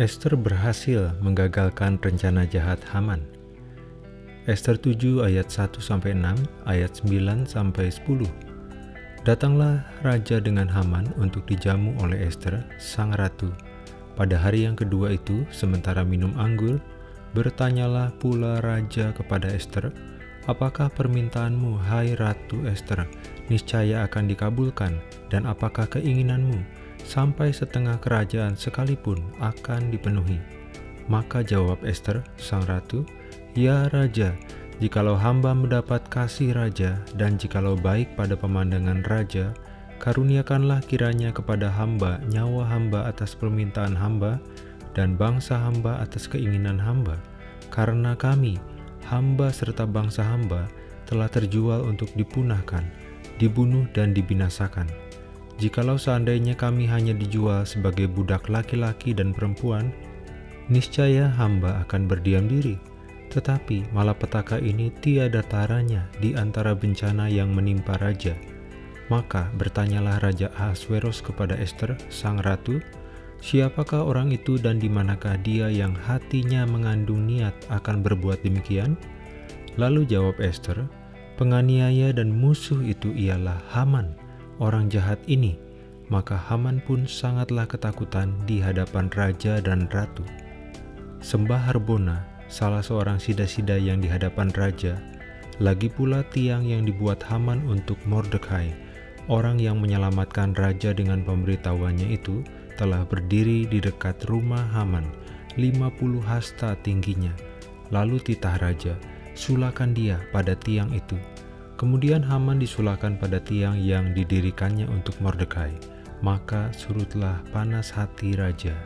Esther berhasil menggagalkan rencana jahat Haman. Esther 7 ayat 1-6, ayat 9-10 Datanglah raja dengan Haman untuk dijamu oleh Esther, sang ratu. Pada hari yang kedua itu, sementara minum anggur, bertanyalah pula raja kepada Esther, Apakah permintaanmu, hai Ratu Esther, niscaya akan dikabulkan, dan apakah keinginanmu, sampai setengah kerajaan sekalipun akan dipenuhi? Maka jawab Esther, sang ratu, Ya Raja, jikalau hamba mendapat kasih Raja, dan jikalau baik pada pemandangan Raja, karuniakanlah kiranya kepada hamba nyawa hamba atas permintaan hamba, dan bangsa hamba atas keinginan hamba, karena kami, hamba serta bangsa hamba telah terjual untuk dipunahkan, dibunuh dan dibinasakan. Jikalau seandainya kami hanya dijual sebagai budak laki-laki dan perempuan, niscaya hamba akan berdiam diri. Tetapi malapetaka ini tiada taranya di antara bencana yang menimpa raja. Maka bertanyalah Raja Ahasveros kepada Esther, sang ratu, Siapakah orang itu dan di manakah dia yang hatinya mengandung niat akan berbuat demikian? Lalu jawab Esther, penganiaya dan musuh itu ialah Haman, orang jahat ini. Maka Haman pun sangatlah ketakutan di hadapan raja dan ratu. Sembah Harbona, salah seorang sida-sida yang di hadapan raja, lagi pula tiang yang dibuat Haman untuk Mordekai, orang yang menyelamatkan raja dengan pemberitahuannya itu, telah berdiri di dekat rumah Haman, 50 hasta tingginya. Lalu titah raja, sulakan dia pada tiang itu. Kemudian Haman disulakan pada tiang yang didirikannya untuk Mordekai. Maka surutlah panas hati raja.